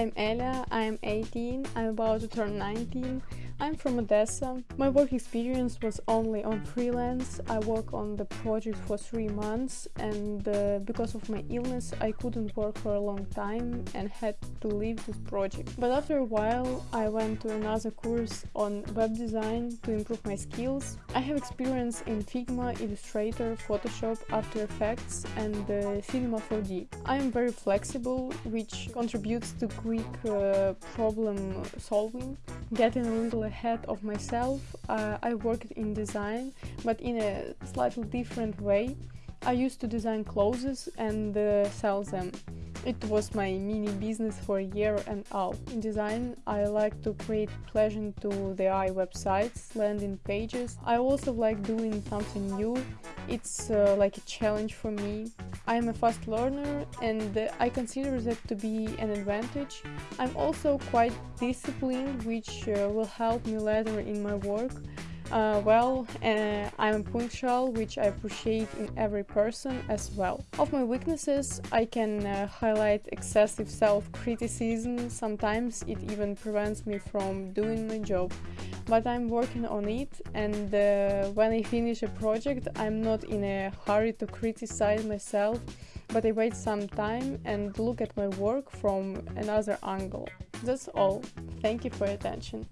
I'm Elia, I'm 18, I'm about to turn 19. I'm from Odessa. My work experience was only on freelance. I worked on the project for three months and uh, because of my illness I couldn't work for a long time and had to leave this project. But after a while I went to another course on web design to improve my skills. I have experience in Figma, Illustrator, Photoshop, After Effects and uh, Cinema 4D. I am very flexible which contributes to quick uh, problem solving. Getting a little ahead of myself, uh, I worked in design, but in a slightly different way. I used to design clothes and uh, sell them. It was my mini business for a year and a half. In design, I like to create pleasure to the eye websites, landing pages. I also like doing something new. It's uh, like a challenge for me. I am a fast learner and uh, I consider that to be an advantage. I'm also quite disciplined, which uh, will help me later in my work. Uh, well, uh, I'm punctual, which I appreciate in every person as well. Of my weaknesses, I can uh, highlight excessive self-criticism, sometimes it even prevents me from doing my job, but I'm working on it and uh, when I finish a project, I'm not in a hurry to criticize myself, but I wait some time and look at my work from another angle. That's all. Thank you for your attention.